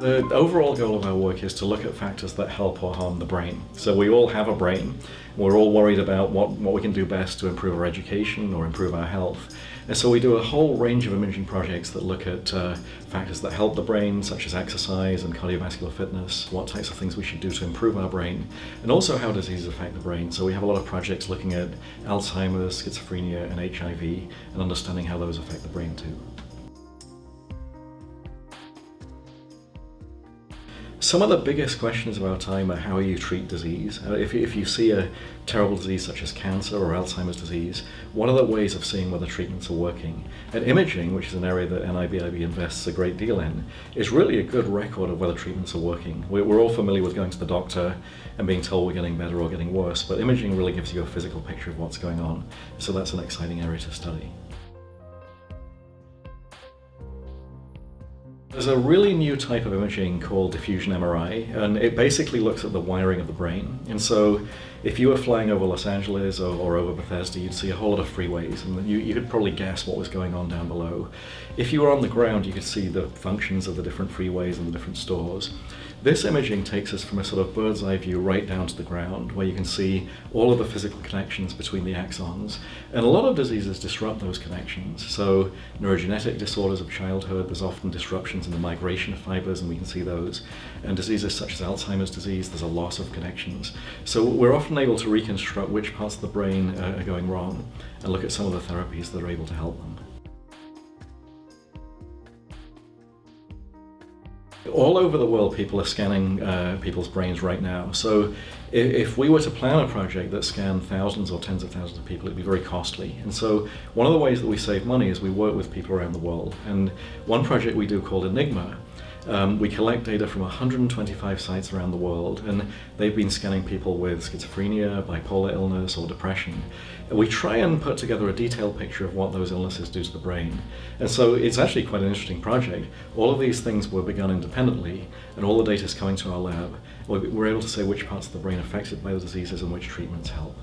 The overall goal of our work is to look at factors that help or harm the brain. So we all have a brain. We're all worried about what, what we can do best to improve our education or improve our health. And so we do a whole range of imaging projects that look at uh, factors that help the brain, such as exercise and cardiovascular fitness, what types of things we should do to improve our brain, and also how diseases affect the brain. So we have a lot of projects looking at Alzheimer's, schizophrenia, and HIV, and understanding how those affect the brain too. Some of the biggest questions of our time are how you treat disease. Uh, if, if you see a terrible disease such as cancer or Alzheimer's disease, what are the ways of seeing whether treatments are working? And imaging, which is an area that NIBIB invests a great deal in, is really a good record of whether treatments are working. We're, we're all familiar with going to the doctor and being told we're getting better or getting worse, but imaging really gives you a physical picture of what's going on. So that's an exciting area to study. There's a really new type of imaging called diffusion MRI, and it basically looks at the wiring of the brain. And so if you were flying over Los Angeles or, or over Bethesda, you'd see a whole lot of freeways, and you, you could probably guess what was going on down below. If you were on the ground, you could see the functions of the different freeways and the different stores. This imaging takes us from a sort of bird's eye view right down to the ground, where you can see all of the physical connections between the axons. And a lot of diseases disrupt those connections. So neurogenetic disorders of childhood, there's often disruptions in the migration of fibers, and we can see those. And diseases such as Alzheimer's disease, there's a loss of connections. So we're often able to reconstruct which parts of the brain are going wrong and look at some of the therapies that are able to help them. All over the world, people are scanning uh, people's brains right now. So if, we were to plan a project that scanned thousands or tens of thousands of people, it'd be very costly. And so one of the ways that we save money is we work with people around the world. And one project we do called Enigma um, we collect data from 125 sites around the world, and they've been scanning people with schizophrenia, bipolar illness, or depression. And we try and put together a detailed picture of what those illnesses do to the brain. And so it's actually quite an interesting project. All of these things were begun independently, and all the data is coming to our lab. We're able to say which parts of the brain affected by the diseases and which treatments help.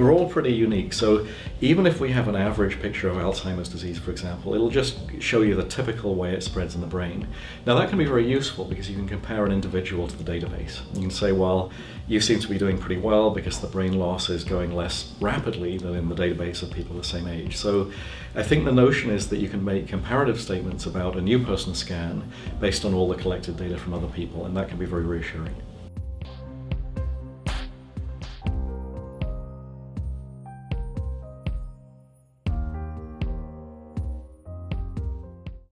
We're all pretty unique, so even if we have an average picture of Alzheimer's disease, for example, it'll just show you the typical way it spreads in the brain. Now that can be very useful because you can compare an individual to the database. You can say, well, you seem to be doing pretty well because the brain loss is going less rapidly than in the database of people the same age. So I think the notion is that you can make comparative statements about a new person scan based on all the collected data from other people, and that can be very reassuring.